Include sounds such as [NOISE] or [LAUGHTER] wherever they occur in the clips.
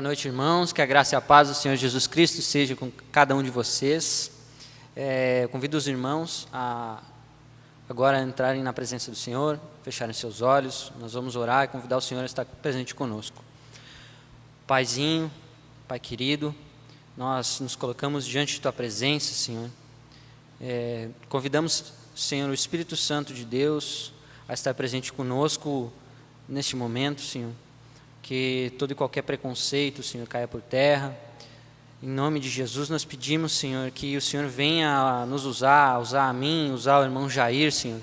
Boa noite, irmãos. Que a graça e a paz do Senhor Jesus Cristo seja com cada um de vocês. É, convido os irmãos a agora entrarem na presença do Senhor, fecharem seus olhos. Nós vamos orar e convidar o Senhor a estar presente conosco. Paizinho, Pai querido, nós nos colocamos diante de Tua presença, Senhor. É, convidamos, Senhor, o Espírito Santo de Deus a estar presente conosco neste momento, Senhor que todo e qualquer preconceito, Senhor, caia por terra. Em nome de Jesus, nós pedimos, Senhor, que o Senhor venha nos usar, usar a mim, usar o irmão Jair, Senhor,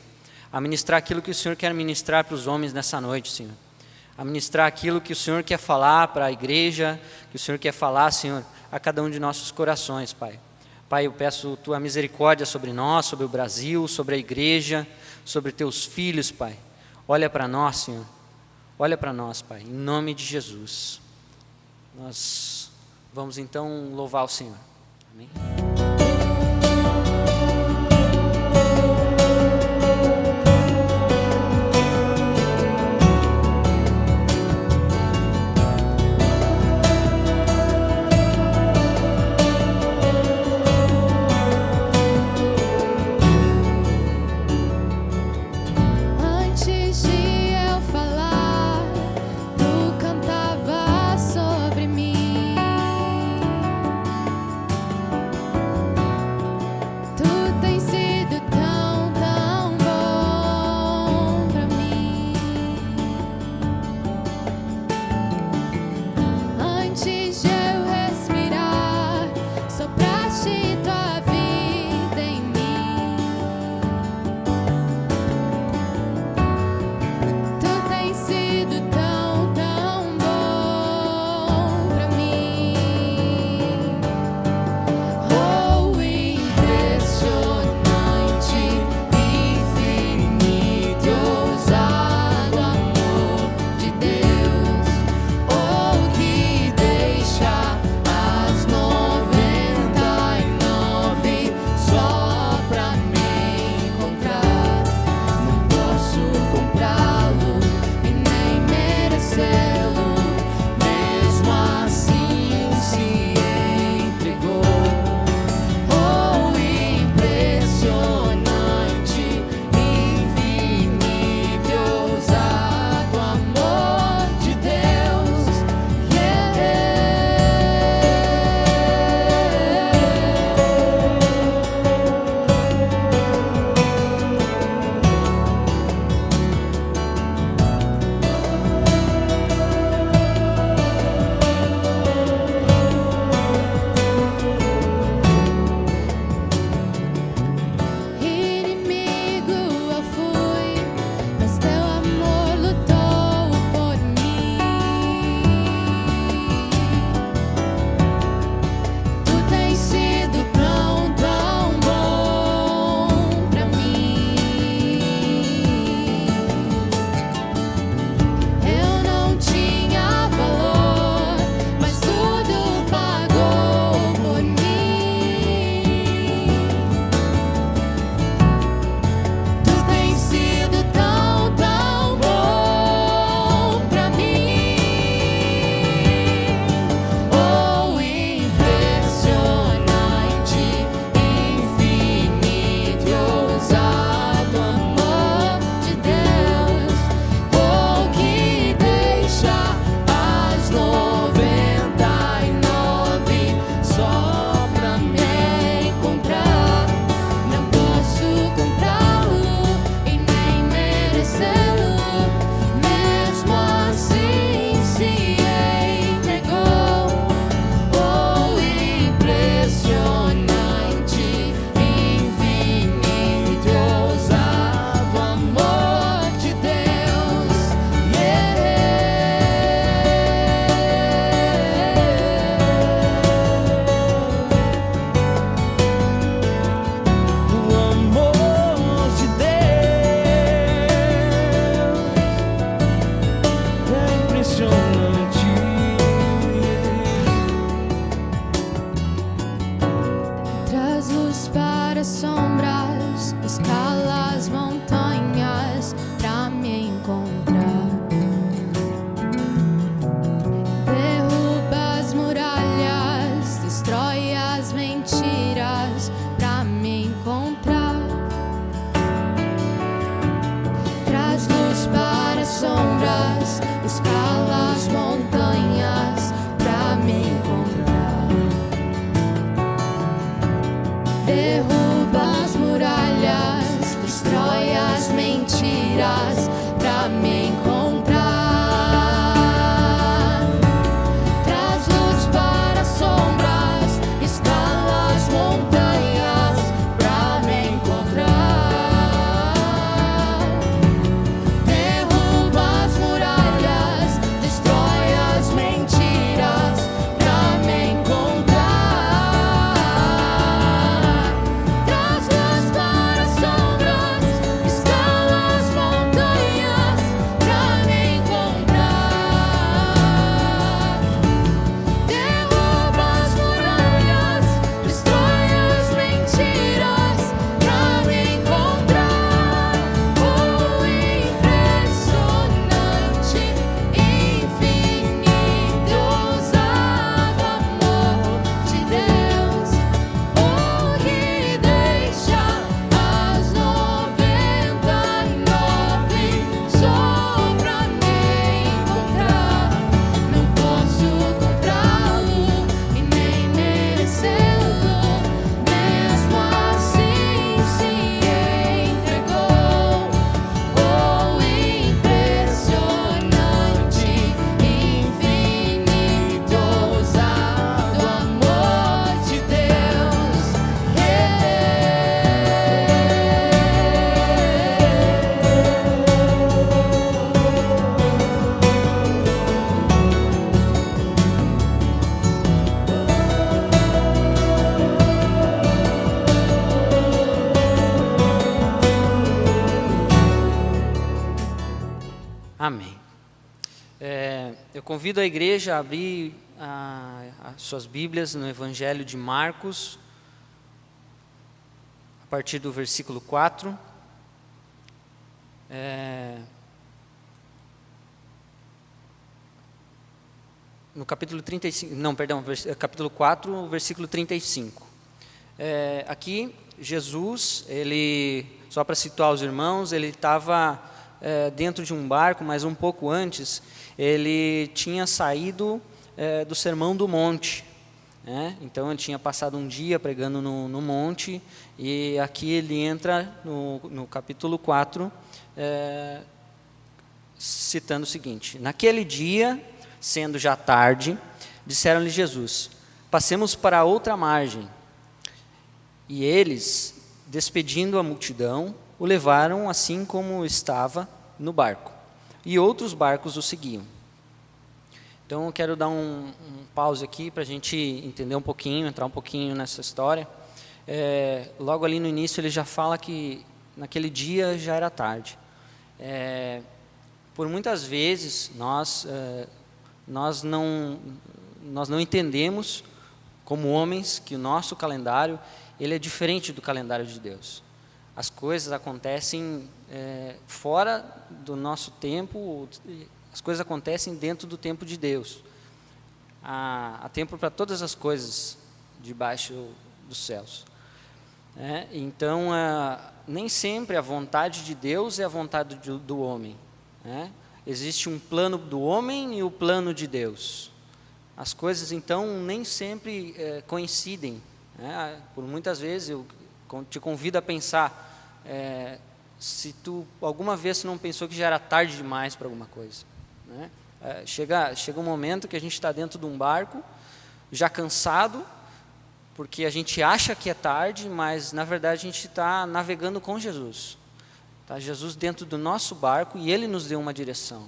a ministrar aquilo que o Senhor quer ministrar para os homens nessa noite, Senhor. A ministrar aquilo que o Senhor quer falar para a igreja, que o Senhor quer falar, Senhor, a cada um de nossos corações, Pai. Pai, eu peço tua misericórdia sobre nós, sobre o Brasil, sobre a igreja, sobre teus filhos, Pai. Olha para nós, Senhor Olha para nós, Pai, em nome de Jesus. Nós vamos então louvar o Senhor. Amém. me. Convido a igreja a abrir a, as suas Bíblias no Evangelho de Marcos, a partir do versículo 4. É, no capítulo 35, não, perdão, capítulo 4, versículo 35. É, aqui, Jesus, ele, só para situar os irmãos, ele estava é, dentro de um barco, mas um pouco antes, ele tinha saído é, do Sermão do Monte. Né? Então, ele tinha passado um dia pregando no, no monte, e aqui ele entra no, no capítulo 4, é, citando o seguinte: Naquele dia sendo já tarde, disseram-lhe Jesus: Passemos para outra margem. E eles, despedindo a multidão, o levaram assim como estava no barco. E outros barcos o seguiam. Então eu quero dar um, um pause aqui para a gente entender um pouquinho, entrar um pouquinho nessa história. É, logo ali no início ele já fala que naquele dia já era tarde. É, por muitas vezes nós é, nós não, nós não entendemos, como homens, que o nosso calendário ele é diferente do calendário de Deus. As coisas acontecem é, fora do nosso tempo, as coisas acontecem dentro do tempo de Deus. Há, há tempo para todas as coisas debaixo dos céus. É, então, é, nem sempre a vontade de Deus é a vontade do, do homem. Né? Existe um plano do homem e o plano de Deus. As coisas, então, nem sempre é, coincidem. Né? Por muitas vezes, eu te convido a pensar é, se tu alguma vez não pensou que já era tarde demais para alguma coisa. Né? É, chega, chega um momento que a gente está dentro de um barco, já cansado, porque a gente acha que é tarde, mas na verdade a gente está navegando com Jesus. Tá? Jesus dentro do nosso barco e Ele nos deu uma direção.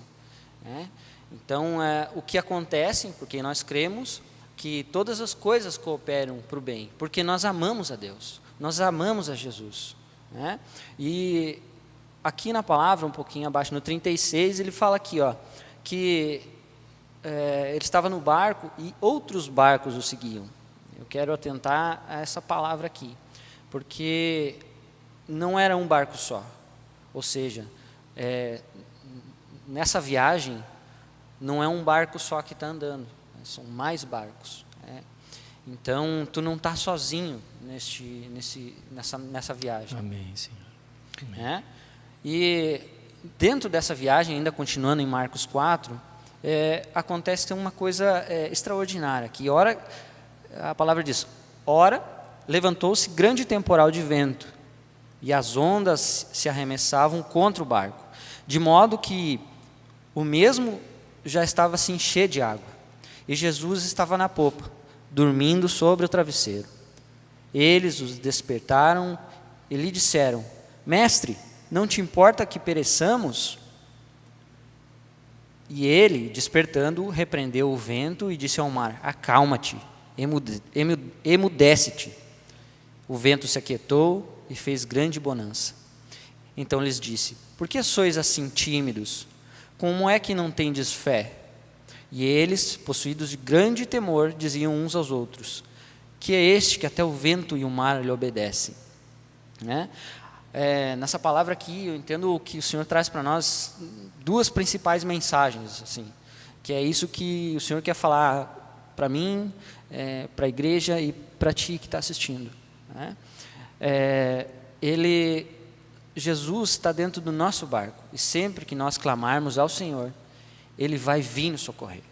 Né? Então, é, o que acontece, porque nós cremos que todas as coisas cooperam para o bem, porque nós amamos a Deus, nós amamos a Jesus. Né? E aqui na palavra, um pouquinho abaixo, no 36, ele fala aqui, ó, que é, ele estava no barco e outros barcos o seguiam. Eu quero atentar a essa palavra aqui, porque não era um barco só. Ou seja, é, nessa viagem não é um barco só que está andando, né? são mais barcos. Né? Então, tu não está sozinho neste, nesse, nessa, nessa viagem. Amém, Senhor. Amém. É? E dentro dessa viagem, ainda continuando em Marcos 4, é, acontece uma coisa é, extraordinária, que ora, a palavra diz, ora levantou-se grande temporal de vento, e as ondas se arremessavam contra o barco, de modo que o mesmo já estava se encher de água. E Jesus estava na popa, dormindo sobre o travesseiro. Eles os despertaram e lhe disseram: Mestre, não te importa que pereçamos? E ele, despertando, repreendeu o vento e disse ao mar: Acalma-te, emudece-te. O vento se aquietou e fez grande bonança. Então lhes disse: Por que sois assim tímidos? Como é que não tendes fé? E eles, possuídos de grande temor, diziam uns aos outros: Que é este que até o vento e o mar lhe obedecem? Né? É, nessa palavra aqui, eu entendo que o Senhor traz para nós duas principais mensagens, assim, que é isso que o Senhor quer falar para mim, é, para a igreja e para ti que está assistindo. Né? é, ele, Jesus está dentro do nosso barco e sempre que nós clamarmos ao Senhor, Ele vai vir nos socorrer.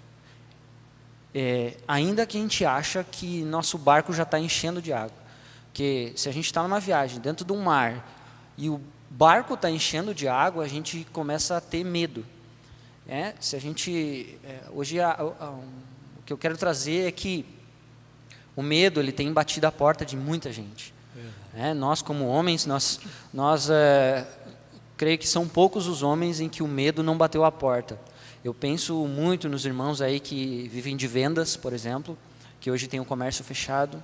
É, ainda que a gente acha que nosso barco já está enchendo de água, porque se a gente está numa viagem dentro de um mar e o barco está enchendo de água, a gente começa a ter medo. É, se a gente é, hoje a, a, a, o que eu quero trazer é que o medo ele tem batido a porta de muita gente. É, nós, como homens, nós, nós é, creio que são poucos os homens em que o medo não bateu a porta. Eu penso muito nos irmãos aí que vivem de vendas, por exemplo, que hoje tem o um comércio fechado.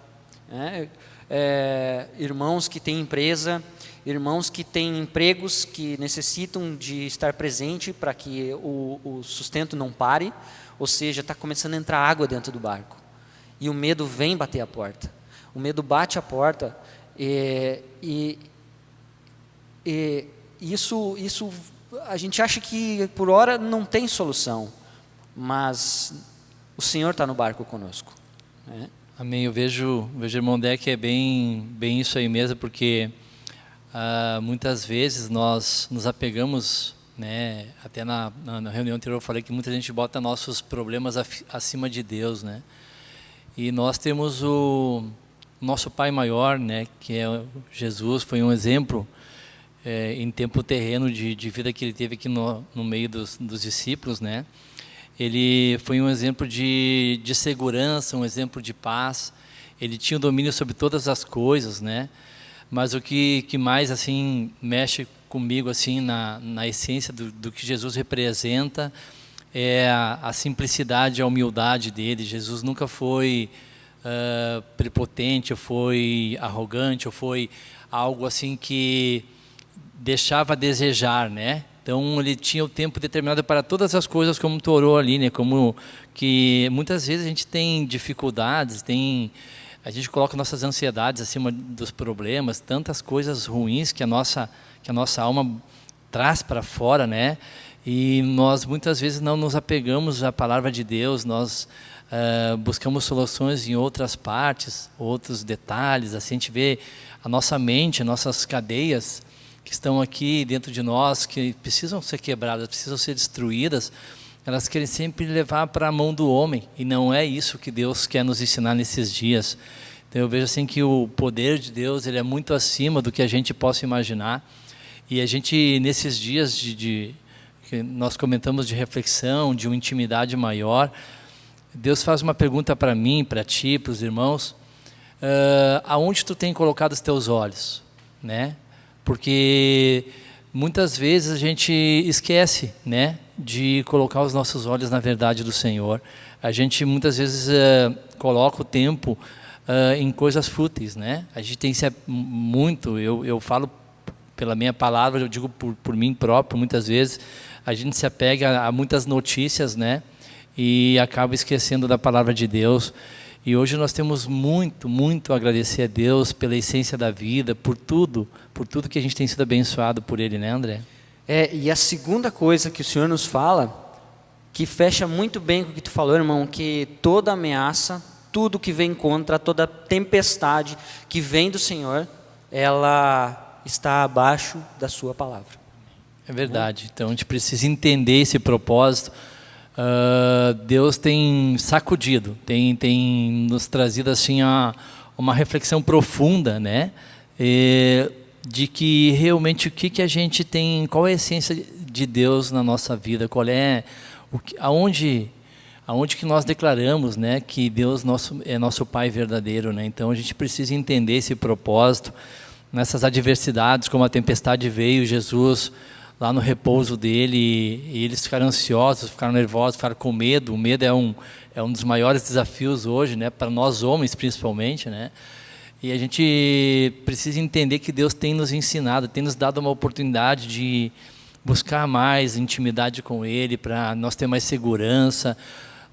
né? é, irmãos que têm empresa, irmãos que têm empregos que necessitam de estar presente para que o, o sustento não pare, ou seja, está começando a entrar água dentro do barco. E o medo vem bater a porta. O medo bate a porta e, e, e isso, isso a gente acha que por hora não tem solução, mas o Senhor está no barco conosco. Né? Amém. Eu vejo, vejo irmão Deck é bem, bem isso aí mesmo, porque ah, muitas vezes nós nos apegamos, né? Até na, na, reunião anterior eu falei que muita gente bota nossos problemas acima de Deus, né? E nós temos o nosso Pai maior, né? Que é Jesus, foi um exemplo é, em tempo terreno de, de vida que ele teve aqui no, no meio dos, dos discípulos, né? Ele foi um exemplo de, de segurança, um exemplo de paz. Ele tinha o domínio sobre todas as coisas, né? Mas o que, que mais assim mexe comigo assim na, na essência do, do que Jesus representa é a, a, simplicidade, a humildade dele. Jesus nunca foi uh, prepotente, ou foi arrogante, ou foi algo assim que deixava a desejar, né? Então ele tinha o tempo determinado para todas as coisas, como tu orou ali, né? Como que muitas vezes a gente tem dificuldades, tem a gente coloca nossas ansiedades acima dos problemas, tantas coisas ruins que a nossa que a nossa alma traz para fora, né? E nós muitas vezes não nos apegamos à palavra de Deus, nós uh, buscamos soluções em outras partes, outros detalhes. Assim a gente vê a nossa mente, nossas cadeias que estão aqui dentro de nós, que precisam ser quebradas, precisam ser destruídas, elas querem sempre levar para a mão do homem, e não é isso que Deus quer nos ensinar nesses dias. Então eu vejo assim que o poder de Deus ele é muito acima do que a gente possa imaginar, e a gente nesses dias de, de que nós comentamos de reflexão, de uma intimidade maior, Deus faz uma pergunta para mim, para ti, para os irmãos, uh, aonde tu tem colocado os teus olhos, né? Porque muitas vezes a gente esquece, né, de colocar os nossos olhos na verdade do Senhor. A gente muitas vezes uh, coloca o tempo uh, em coisas fúteis, né? A gente tem muito, eu, eu falo pela minha palavra, eu digo por, por mim próprio, muitas vezes a gente se apega a, a muitas notícias, né? E acaba esquecendo da palavra de Deus. E hoje nós temos muito, muito a agradecer a Deus pela essência da vida, por tudo, por tudo que a gente tem sido abençoado por Ele, né, André? É, e a segunda coisa que o Senhor nos fala, que fecha muito bem com o que tu falou, irmão, que toda ameaça, tudo que vem contra, toda tempestade que vem do Senhor, ela está abaixo da Sua palavra. É verdade. Então a gente precisa entender esse propósito uh, Deus tem sacudido, tem, tem nos trazido assim a, uma reflexão profunda, né? E, de que realmente o que, que a gente tem, qual é a essência de Deus na nossa vida, qual é, o que, aonde, aonde que nós declaramos, né, que Deus nosso, é nosso Pai verdadeiro, né? Então a gente precisa entender esse propósito nessas adversidades, como a tempestade veio, Jesus lá no repouso dele e eles ficaram ansiosos, ficaram nervosos, ficaram com medo. O medo é um é um dos maiores desafios hoje, né, para nós homens principalmente, né? E a gente precisa entender que Deus tem nos ensinado, tem nos dado uma oportunidade de buscar mais intimidade com Ele, para nós ter mais segurança.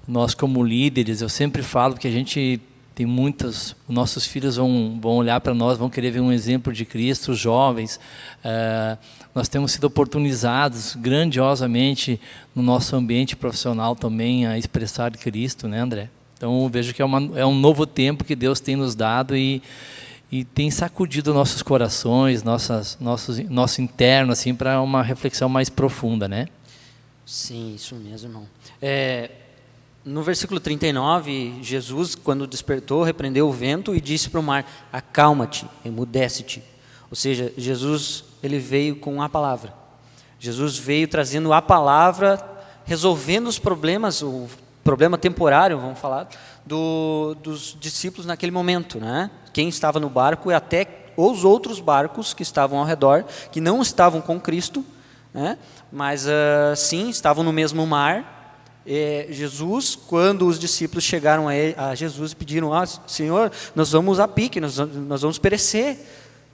Nós, como líderes, eu sempre falo que a gente tem muitas, nossos filhos vão, vão olhar para nós, vão querer ver um exemplo de Cristo, jovens. Uh, nós temos sido oportunizados grandiosamente no nosso ambiente profissional também a expressar Cristo, né, André? Então, vejo que é, uma, é um novo tempo que Deus tem nos dado e, e tem sacudido nossos corações, nossas, nossos, nosso interno, assim, para uma reflexão mais profunda, né? Sim, isso mesmo, irmão. É, no versículo 39, Jesus, quando despertou, repreendeu o vento e disse para o mar: Acalma-te, emudece-te. Ou seja, Jesus ele veio com a palavra. Jesus veio trazendo a palavra, resolvendo os problemas, o problema temporário, vamos falar, do, dos discípulos naquele momento, né? Quem estava no barco e até os outros barcos que estavam ao redor, que não estavam com Cristo, né? Mas uh, sim estavam no mesmo mar É, Jesus, quando os discípulos chegaram a, ele, a Jesus e pediram, ah, Senhor, nós vamos a pique, nós, nós vamos perecer.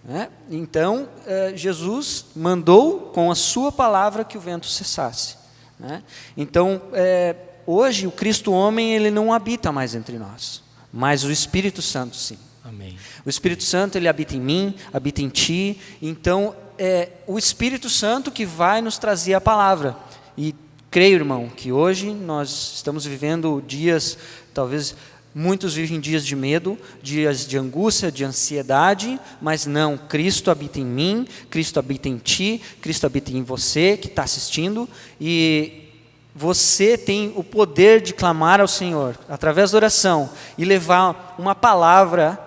Né? Então, é, Jesus mandou com a sua palavra que o vento cessasse. Né? Então, é, hoje o Cristo homem ele não habita mais entre nós, mas o Espírito Santo sim. Amém. O Espírito Santo ele habita em mim, habita em ti. Então é o Espírito Santo que vai nos trazer a palavra. E creio, irmão, que hoje nós estamos vivendo dias, talvez muitos vivem dias de medo, dias de angústia, de ansiedade, mas não, Cristo habita em mim, Cristo habita em ti, Cristo habita em você que está assistindo e você tem o poder de clamar ao Senhor através da oração e levar uma palavra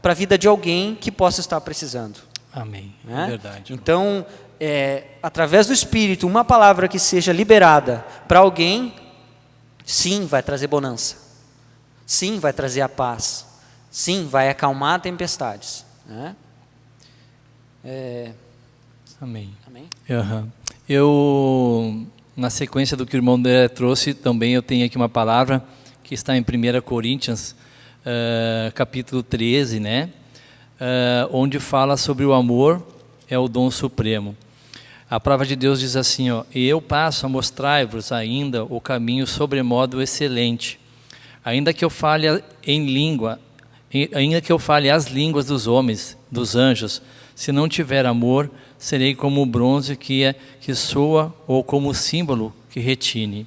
para a vida de alguém que possa estar precisando. Amém. Né? É verdade. Então, é, através do Espírito, uma palavra que seja liberada para alguém, sim, vai trazer bonança. Sim, vai trazer a paz. Sim, vai acalmar tempestades. Né? É... Amém. Amém? Uhum. Eu na sequência do que o irmão André trouxe, também eu tenho aqui uma palavra que está em 1 Coríntios, uh, capítulo 13, né? Uh, onde fala sobre o amor é o dom supremo. A palavra de Deus diz assim, ó, e eu passo a mostrar-vos ainda o caminho sobremodo excelente, ainda que eu fale em língua, ainda que eu fale as línguas dos homens, dos anjos, se não tiver amor, serei como o bronze que, é, que soa ou como o símbolo que retine.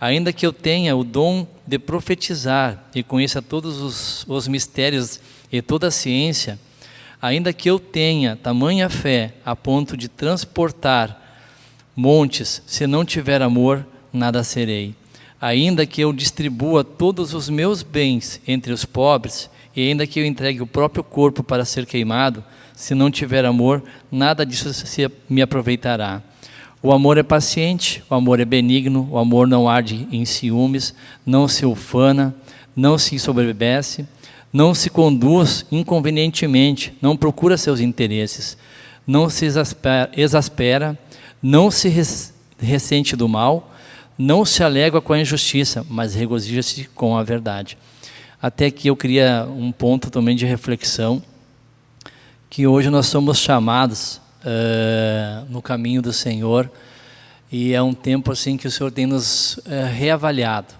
Ainda que eu tenha o dom de profetizar e conheça todos os, os mistérios e toda a ciência, ainda que eu tenha tamanha fé a ponto de transportar montes, se não tiver amor, nada serei. Ainda que eu distribua todos os meus bens entre os pobres, e ainda que eu entregue o próprio corpo para ser queimado, se não tiver amor, nada disso me aproveitará. O amor é paciente, o amor é benigno, o amor não arde em ciúmes, não se ufana, não se sobrevece, não se conduz inconvenientemente, não procura seus interesses, não se exaspera, exaspera não se ressente do mal, não se alega com a injustiça, mas regozija-se com a verdade. Até que eu queria um ponto também de reflexão que hoje nós somos chamados uh, no caminho do Senhor e é um tempo assim que o Senhor tem nos uh, reavaliado.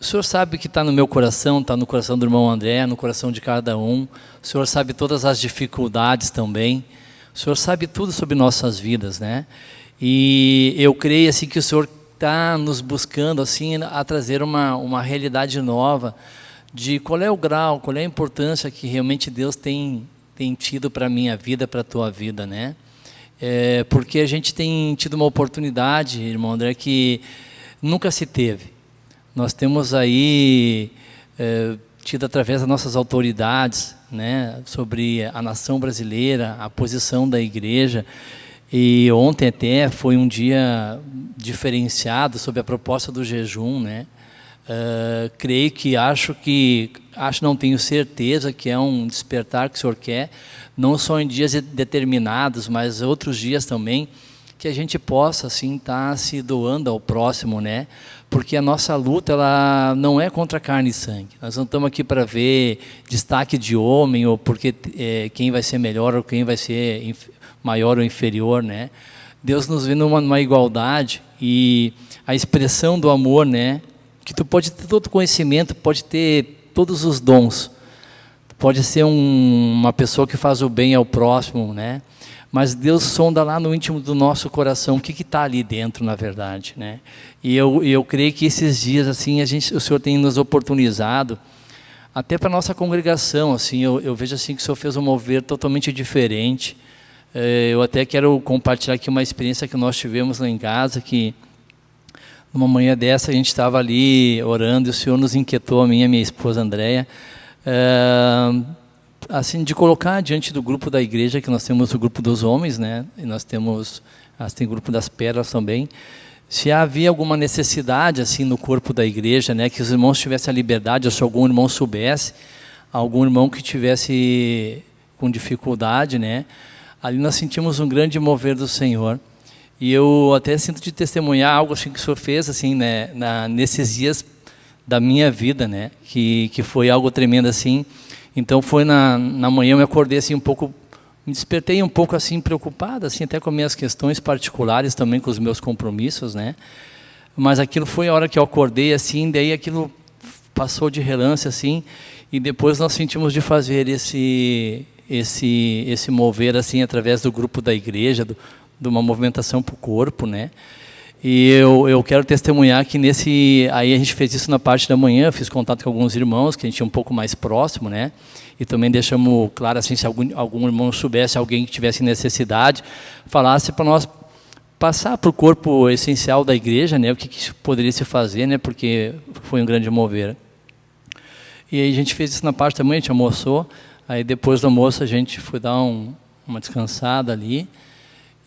O Senhor sabe que está no meu coração, está no coração do irmão André, no coração de cada um. O Senhor sabe todas as dificuldades também. O Senhor sabe tudo sobre nossas vidas, né? E eu creio assim que o Senhor está nos buscando assim a trazer uma uma realidade nova de qual é o grau, qual é a importância que realmente Deus tem tem tido para a minha vida, para a tua vida, né? É, porque a gente tem tido uma oportunidade, irmão André, que nunca se teve. Nós temos aí é, tido através das nossas autoridades, né, sobre a nação brasileira, a posição da igreja. E ontem até foi um dia diferenciado sobre a proposta do jejum, né? Uh, creio que acho que acho não tenho certeza que é um despertar que o Senhor quer não só em dias determinados mas outros dias também que a gente possa assim estar tá se doando ao próximo né? Porque a nossa luta ela não é contra carne e sangue. Nós não estamos aqui para ver destaque de homem ou porque é, quem vai ser melhor ou quem vai ser maior ou inferior né? Deus nos vê numa, numa igualdade e a expressão do amor né? Que tu pode ter todo conhecimento, pode ter todos os dons, pode ser um, uma pessoa que faz o bem ao próximo, né? Mas Deus sonda lá no íntimo do nosso coração o que está ali dentro, na verdade, né? E eu, eu creio que esses dias assim a gente, o Senhor tem nos oportunizado até para nossa congregação, assim, eu, eu, vejo assim que o Senhor fez um mover totalmente diferente. É, eu até quero compartilhar aqui uma experiência que nós tivemos lá em casa que numa manhã dessa, a gente estava ali orando e o Senhor nos inquietou, a minha e a minha esposa Andréia, é, assim, de colocar diante do grupo da igreja, que nós temos o grupo dos homens, né? E nós temos, tem o grupo das pérolas também, se havia alguma necessidade assim no corpo da igreja, né, que os irmãos tivessem a liberdade, ou se algum irmão soubesse, algum irmão que tivesse com dificuldade, né, ali nós sentimos um grande mover do Senhor. E eu até sinto de testemunhar algo assim que o senhor fez assim, né, na, nesses dias da minha vida, né, que que foi algo tremendo assim. Então foi na na manhã eu me acordei assim um pouco me despertei um pouco assim preocupado, assim até com minhas questões particulares também com os meus compromissos, né? Mas aquilo foi a hora que eu acordei assim, daí aquilo passou de relance assim, e depois nós sentimos de fazer esse esse esse mover assim através do grupo da igreja, do, de uma movimentação para o corpo, né? E eu, eu quero testemunhar que nesse aí a gente fez isso na parte da manhã, fiz contato com alguns irmãos que a gente é um pouco mais próximo, né? E também deixamos claro assim se algum algum irmão soubesse alguém que tivesse necessidade, falasse para nós passar para o corpo essencial da igreja, né? O que, que poderia se fazer, né? Porque foi um grande mover. E aí a gente fez isso na parte da manhã, a gente almoçou. Aí depois do almoço a gente foi dar um, uma descansada ali.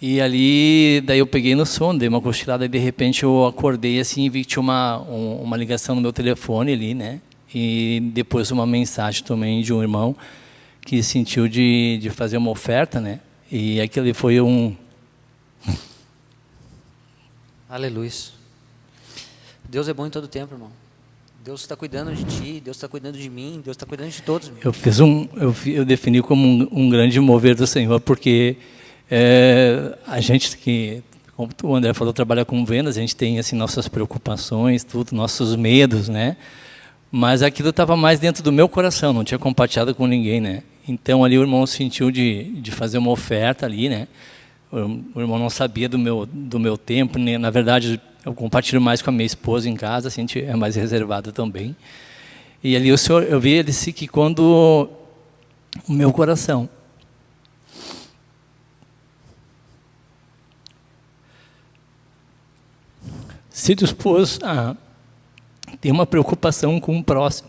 E ali, daí eu peguei no sono, dei uma cochilada e de repente eu acordei assim e vi que tinha uma, um, uma ligação no meu telefone ali, né? E depois uma mensagem também de um irmão que sentiu de, de fazer uma oferta, né? E aquele foi um... [LAUGHS] Aleluia. Deus é bom em todo tempo, irmão. Deus está cuidando de ti, Deus está cuidando de mim, Deus está cuidando de todos. Irmão. Eu fiz um, eu, eu defini como um, um grande mover do Senhor, porque é, a gente que, como o André falou, trabalha com vendas, a gente tem assim nossas preocupações, tudo, nossos medos, né? Mas aquilo estava mais dentro do meu coração, não tinha compartilhado com ninguém, né? Então ali o irmão sentiu de, de fazer uma oferta ali, né? O, irmão não sabia do meu do meu tempo, né? na verdade eu compartilho mais com a minha esposa em casa, assim, a gente é mais reservado também. E ali o senhor, eu vi ele disse que quando o meu coração se dispôs a ter uma preocupação com o próximo.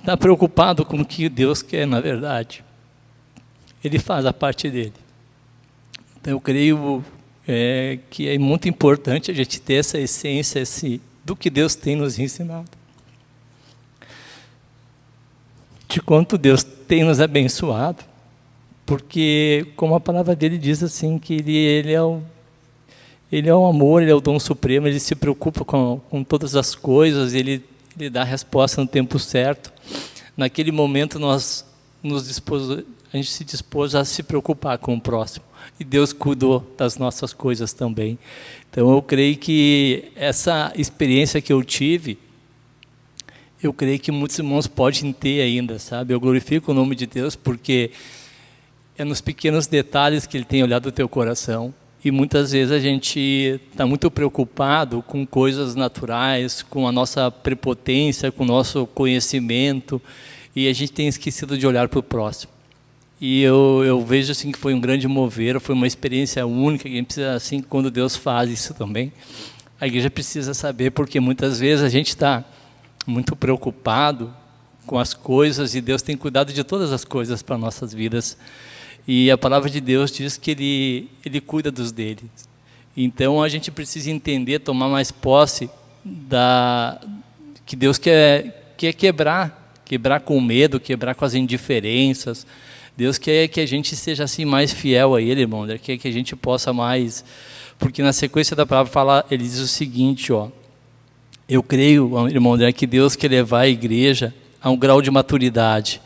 Está uh, preocupado com o que Deus quer, na verdade. Ele faz a parte dele. Então, eu creio é, que é muito importante a gente ter essa essência esse, do que Deus tem nos ensinado. De quanto Deus tem nos abençoado. Porque, como a palavra dele diz assim, que ele, ele é o ele é o amor, ele é o dom supremo, ele se preocupa com, com todas as coisas, ele, ele dá a resposta no tempo certo. Naquele momento nós nos dispôs, a gente se dispôs a se preocupar com o próximo. E Deus cuidou das nossas coisas também. Então eu creio que essa experiência que eu tive, eu creio que muitos irmãos podem ter ainda, sabe? Eu glorifico o nome de Deus porque é nos pequenos detalhes que Ele tem olhado o teu coração e muitas vezes a gente está muito preocupado com coisas naturais, com a nossa prepotência, com o nosso conhecimento, e a gente tem esquecido de olhar para o próximo. E eu, eu vejo assim que foi um grande mover, foi uma experiência única, que precisa, assim, quando Deus faz isso também, a igreja precisa saber, porque muitas vezes a gente está muito preocupado com as coisas, e Deus tem cuidado de todas as coisas para nossas vidas. E a palavra de Deus diz que ele, ele cuida dos deles. Então a gente precisa entender, tomar mais posse da que Deus quer, quer quebrar, quebrar com medo, quebrar com as indiferenças. Deus quer que a gente seja assim mais fiel a Ele, irmão. Ele quer que a gente possa mais, porque na sequência da palavra fala, ele diz o seguinte, ó. Eu creio, irmão André, que Deus quer levar a igreja a um grau de maturidade,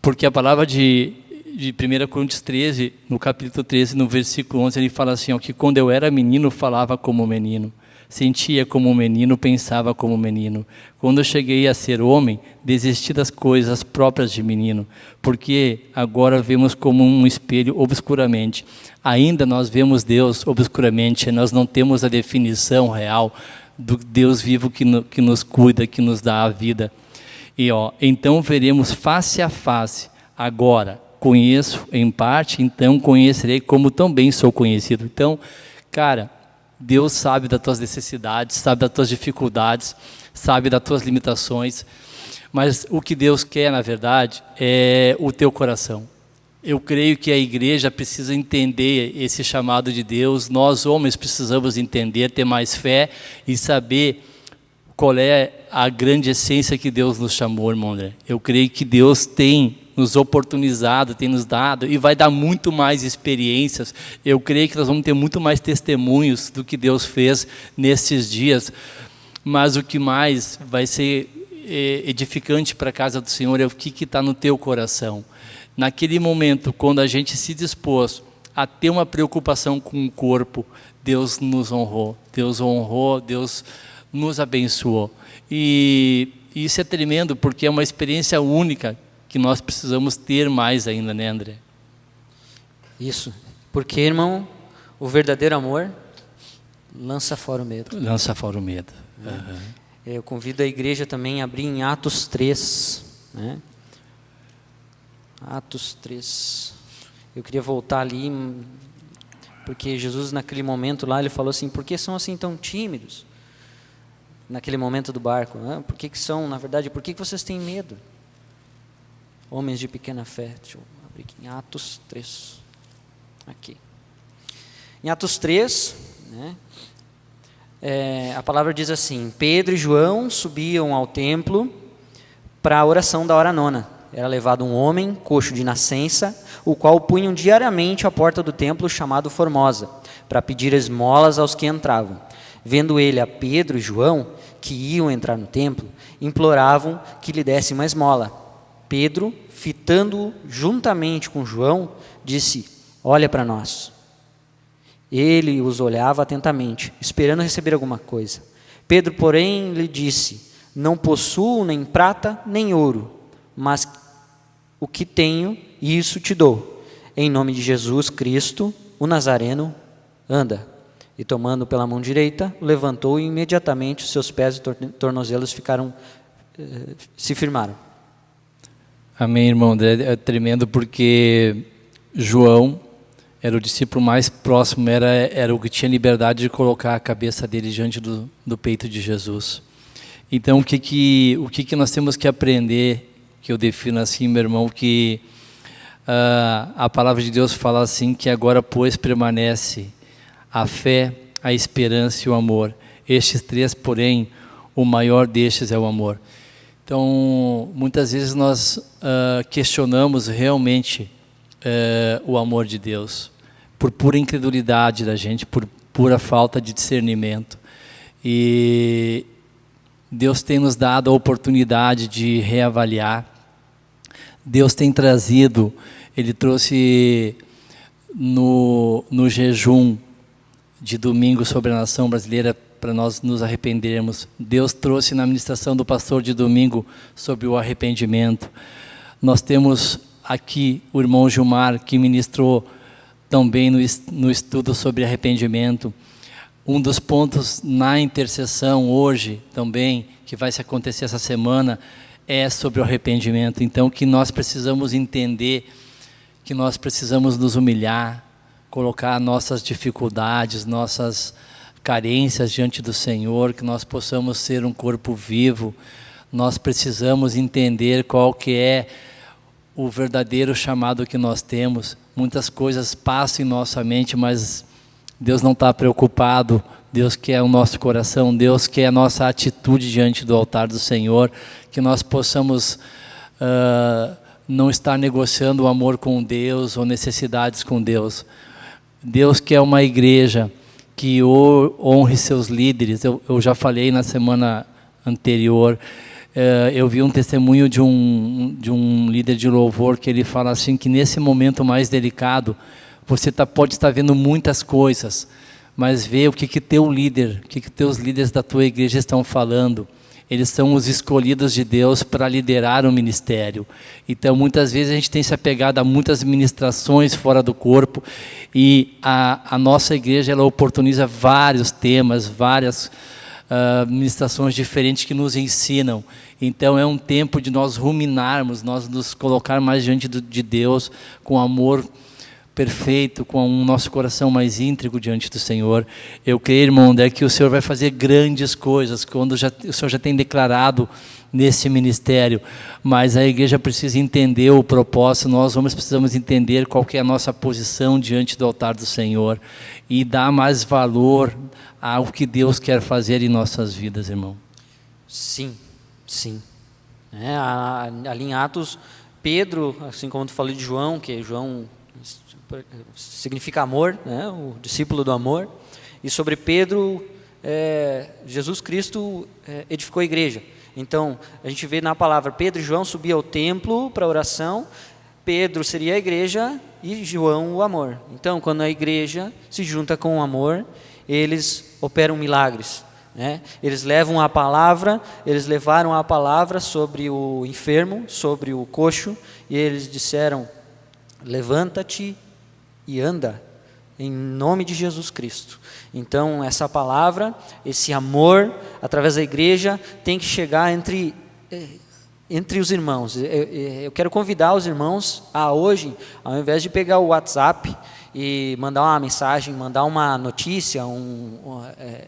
porque a palavra de de 1 Coríntios 13, no capítulo 13, no versículo 11, ele fala assim, ó, que quando eu era menino, falava como menino, sentia como menino, pensava como menino. Quando eu cheguei a ser homem, desisti das coisas próprias de menino, porque agora vemos como um espelho obscuramente. Ainda nós vemos Deus obscuramente, nós não temos a definição real do Deus vivo que, no, que nos cuida, que nos dá a vida. E ó, então veremos face a face, agora, conheço em parte, então conhecerei como também sou conhecido. Então, cara, Deus sabe das tuas necessidades, sabe das tuas dificuldades, sabe das tuas limitações, mas o que Deus quer, na verdade, é o teu coração. Eu creio que a igreja precisa entender esse chamado de Deus, nós homens precisamos entender, ter mais fé e saber qual é a grande essência que Deus nos chamou, irmão André. Eu creio que Deus tem nos oportunizado, tem nos dado e vai dar muito mais experiências. Eu creio que nós vamos ter muito mais testemunhos do que Deus fez nesses dias. Mas o que mais vai ser é, edificante para a casa do Senhor é o que está no teu coração. Naquele momento, quando a gente se dispôs a ter uma preocupação com o corpo, Deus nos honrou, Deus honrou, Deus nos abençoou. E isso é tremendo, porque é uma experiência única que nós precisamos ter mais ainda, né, André? Isso. Porque, irmão, o verdadeiro amor lança fora o medo. Lança fora o medo. Uhum. Eu convido a igreja também a abrir em Atos 3. Né? Atos 3. Eu queria voltar ali, porque Jesus, naquele momento lá, ele falou assim: por que são assim tão tímidos? Naquele momento do barco. Né? Por que, que são, na verdade, por que, que vocês têm medo? Homens de pequena fé. Deixa eu abrir aqui em Atos 3. Aqui. Em Atos 3, né, é, a palavra diz assim: Pedro e João subiam ao templo para a oração da hora nona. Era levado um homem, coxo de nascença, o qual punham diariamente à porta do templo chamado Formosa, para pedir esmolas aos que entravam. Vendo ele a Pedro e João, que iam entrar no templo, imploravam que lhe desse uma esmola. Pedro, fitando-o juntamente com João, disse: Olha para nós. Ele os olhava atentamente, esperando receber alguma coisa. Pedro, porém, lhe disse: Não possuo nem prata nem ouro, mas o que tenho, isso te dou. Em nome de Jesus Cristo, o Nazareno, anda. E tomando pela mão direita, levantou e imediatamente os seus pés e tornozelos ficaram, eh, se firmaram. Amém, irmão. É tremendo porque João era o discípulo mais próximo, era, era o que tinha liberdade de colocar a cabeça dele diante do, do peito de Jesus. Então, o que, que, o que, que nós temos que aprender, que eu defino assim, meu irmão, que uh, a palavra de Deus fala assim, que agora, pois, permanece a fé, a esperança e o amor. Estes três, porém, o maior destes é o amor. Então, muitas vezes nós uh, questionamos realmente uh, o amor de Deus, por pura incredulidade da gente, por pura falta de discernimento. E Deus tem nos dado a oportunidade de reavaliar. Deus tem trazido, Ele trouxe no, no jejum de domingo sobre a nação brasileira para nós nos arrependermos. Deus trouxe na ministração do pastor de domingo sobre o arrependimento. Nós temos aqui o irmão Gilmar que ministrou também no, estudo sobre arrependimento. Um dos pontos na intercessão hoje também, que vai se acontecer essa semana, é sobre o arrependimento. Então, que nós precisamos entender que nós precisamos nos humilhar, colocar nossas dificuldades, nossas carências diante do Senhor, que nós possamos ser um corpo vivo. Nós precisamos entender qual que é o verdadeiro chamado que nós temos. Muitas coisas passam em nossa mente, mas Deus não está preocupado. Deus quer o nosso coração, Deus quer a nossa atitude diante do altar do Senhor, que nós possamos uh, não estar negociando o amor com Deus ou necessidades com Deus. Deus quer uma igreja que honre seus líderes. Eu, eu já falei na semana anterior, eh, eu vi um testemunho de um, de um líder de louvor que ele fala assim que nesse momento mais delicado, você tá, pode estar vendo muitas coisas, mas vê o que que teu líder, o que que teus líderes da tua igreja estão falando eles são os escolhidos de Deus para liderar o ministério. Então, muitas vezes a gente tem se apegado a muitas ministrações fora do corpo e a, a nossa igreja ela oportuniza vários temas, várias uh, ministrações diferentes que nos ensinam. Então, é um tempo de nós ruminarmos, nós nos colocar mais diante de Deus com amor perfeito, com o nosso coração mais íntegro diante do Senhor. Eu creio, irmão, é que o Senhor vai fazer grandes coisas, quando já, o Senhor já tem declarado nesse ministério, mas a igreja precisa entender o propósito, nós homens precisamos entender qual é a nossa posição diante do altar do Senhor e dar mais valor ao que Deus quer fazer em nossas vidas, irmão. Sim, sim. É, ali em Atos Pedro, assim como tu falou de João, que João significa amor, né? o discípulo do amor. E sobre Pedro, é, Jesus Cristo é, edificou a igreja. Então, a gente vê na palavra Pedro e João subiam ao templo para oração. Pedro seria a igreja e João o amor. Então, quando a igreja se junta com o amor, eles operam milagres. Né? Eles levam a palavra, eles levaram a palavra sobre o enfermo, sobre o coxo, e eles disseram: Levanta-te e anda, em nome de Jesus Cristo. Então, essa palavra, esse amor, através da igreja, tem que chegar entre, eh, entre os irmãos. Eu quero convidar os irmãos a hoje, ao invés de pegar o WhatsApp e mandar uma mensagem, mandar uma notícia, um, é,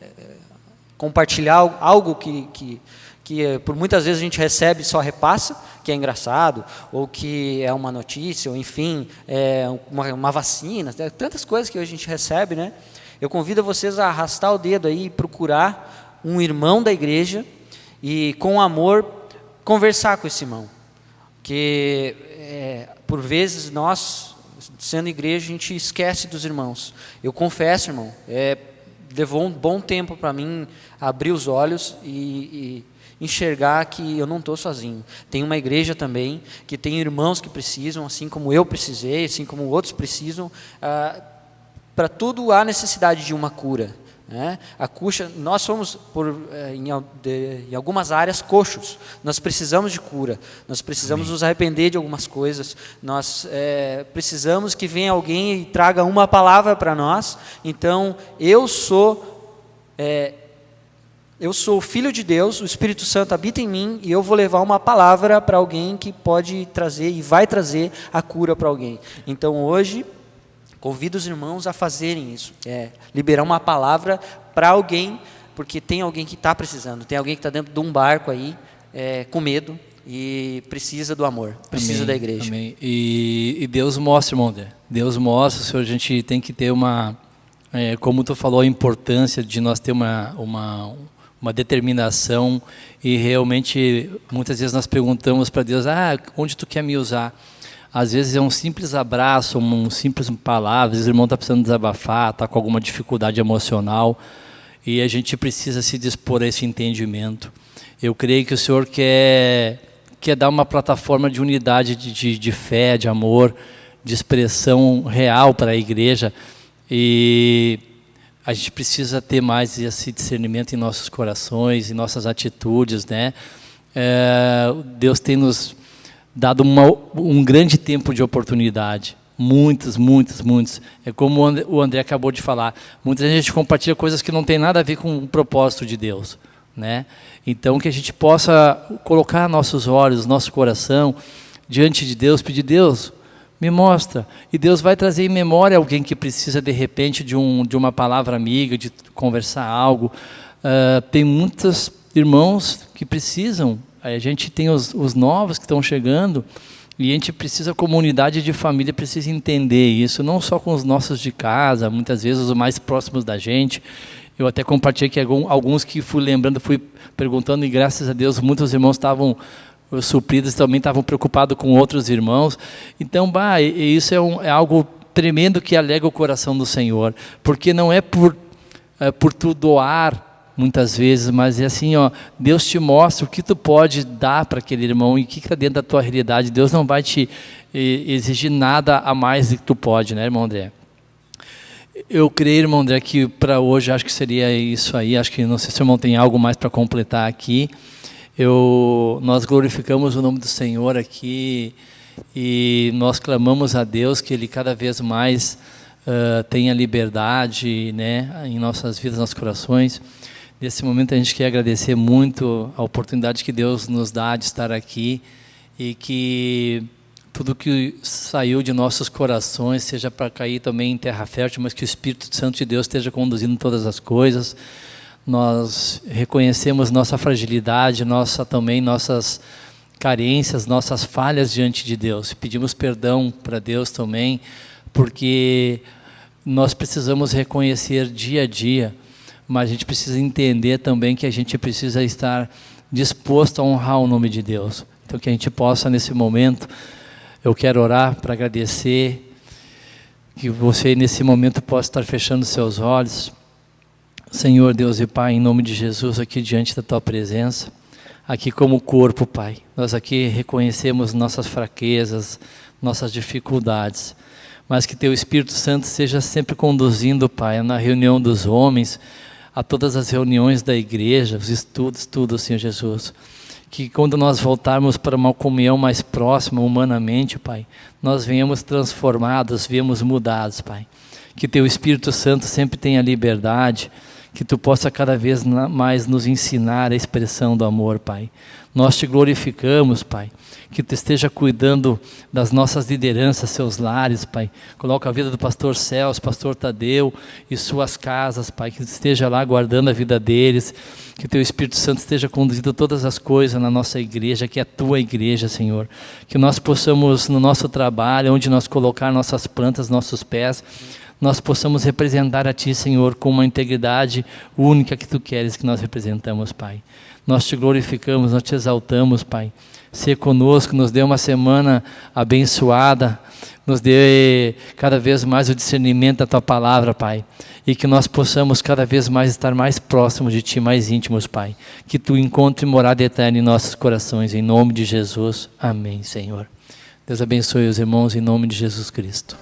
compartilhar algo que, que, que por muitas vezes a gente recebe e só repassa, que é engraçado, ou que é uma notícia, ou enfim, é uma, uma vacina, tantas coisas que a gente recebe, né? Eu convido vocês a arrastar o dedo aí e procurar um irmão da igreja e, com amor, conversar com esse irmão. Que, é, por vezes, nós, sendo igreja, a gente esquece dos irmãos. Eu confesso, irmão, é, levou um bom tempo para mim abrir os olhos e, e enxergar que eu não estou sozinho. Tem uma igreja também que tem irmãos que precisam, assim como eu precisei, assim como outros precisam. Ah, para tudo há necessidade de uma cura. Né? A cuxa, nós somos, por, eh, em, de, em, algumas áreas, coxos. Nós precisamos de cura. Nós precisamos Amém. nos arrepender de algumas coisas. Nós é, precisamos que venha alguém e traga uma palavra para nós. Então, eu sou é, eu sou filho de Deus, o Espírito Santo habita em mim e eu vou levar uma palavra para alguém que pode trazer e vai trazer a cura para alguém. Então hoje convido os irmãos a fazerem isso, é liberar uma palavra para alguém, porque tem alguém que está precisando, tem alguém que está dentro de um barco aí é, com medo e precisa do amor, precisa amém, da igreja. Amém. E, e Deus mostra, irmão, Deus mostra, Senhor, a gente tem que ter uma, é, como tu falou, a importância de nós ter uma, uma uma determinação e realmente muitas vezes nós perguntamos para Deus, ah, onde tu quer me usar? Às vezes é um simples abraço, um simples palavra, às o irmão está precisando desabafar, está com alguma dificuldade emocional e a gente precisa se dispor a esse entendimento. Eu creio que o Senhor quer, quer dar uma plataforma de unidade, de, de, de fé, de amor, de expressão real para a igreja e a gente precisa ter mais esse discernimento em nossos corações, em nossas atitudes, né? É, Deus tem nos dado uma, um grande tempo de oportunidade, muitos, muitos, muitos. É como o André, acabou de falar, muita gente compartilha coisas que não tem nada a ver com o propósito de Deus, né? Então que a gente possa colocar nossos olhos, nosso coração diante de Deus, pedir Deus, me mostra. E Deus vai trazer em memória alguém que precisa, de repente, de, um, de uma palavra amiga, de conversar algo. Uh, tem muitos irmãos que precisam. A gente tem os, os novos que estão chegando. E a gente precisa, a comunidade de família precisa entender isso, não só com os nossos de casa, muitas vezes os mais próximos da gente. Eu até compartilhei que alguns que fui lembrando, fui perguntando, e graças a Deus muitos irmãos estavam os supridos também estavam preocupados com outros irmãos. Então, bah, isso é, um, é algo tremendo que alega o coração do Senhor, porque não é por, é, por tu doar muitas vezes, mas é assim, ó, Deus te mostra o que tu pode dar para aquele irmão e o que está dentro da tua realidade. Deus não vai te exigir nada a mais do que tu pode, né, irmão André? Eu creio, irmão André, que para hoje acho que seria isso aí. Acho que não sei se o irmão tem algo mais para completar aqui. Eu, nós glorificamos o nome do Senhor aqui e nós clamamos a Deus que Ele cada vez mais uh, tenha liberdade né, em nossas vidas, nossos corações. Nesse momento a gente quer agradecer muito a oportunidade que Deus nos dá de estar aqui e que tudo que saiu de nossos corações seja para cair também em terra fértil, mas que o Espírito Santo de Deus esteja conduzindo todas as coisas nós reconhecemos nossa fragilidade, nossa também nossas carências, nossas falhas diante de Deus. Pedimos perdão para Deus também, porque nós precisamos reconhecer dia a dia, mas a gente precisa entender também que a gente precisa estar disposto a honrar o nome de Deus. Então que a gente possa nesse momento Eu quero orar para agradecer que você nesse momento possa estar fechando seus olhos. Senhor Deus e Pai, em nome de Jesus, aqui diante da tua presença, aqui como corpo, Pai. Nós aqui reconhecemos nossas fraquezas, nossas dificuldades, mas que teu Espírito Santo seja sempre conduzindo, Pai, na reunião dos homens, a todas as reuniões da igreja, os estudos, tudo, Senhor Jesus que quando nós voltarmos para uma comunhão mais próxima humanamente, Pai, nós venhamos transformados, venhamos mudados, Pai. Que Teu Espírito Santo sempre tenha liberdade, que Tu possa cada vez mais nos ensinar a expressão do amor, Pai. Nós Te glorificamos, Pai que tu esteja cuidando das nossas lideranças, seus lares, Pai. Coloca a vida do pastor Celso, pastor Tadeu e suas casas, Pai, que esteja lá guardando a vida deles, que teu Espírito Santo esteja conduzindo todas as coisas na nossa igreja, que é a tua igreja, Senhor. Que nós possamos, no nosso trabalho, onde nós colocar nossas plantas, nossos pés, nós possamos representar a Ti, Senhor, com uma integridade única que Tu queres que nós representamos, Pai. Nós Te glorificamos, nós Te exaltamos, Pai ser conosco, nos dê uma semana abençoada, nos dê cada vez mais o discernimento da Tua palavra, Pai. E que nós possamos cada vez mais estar mais próximos de Ti, mais íntimos, Pai. Que Tu encontre morada eterna em nossos corações, em nome de Jesus. Amém, Senhor. Deus abençoe os irmãos em nome de Jesus Cristo.